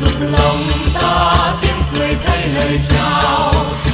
dục lòng ta tiếng cười thay lời chào.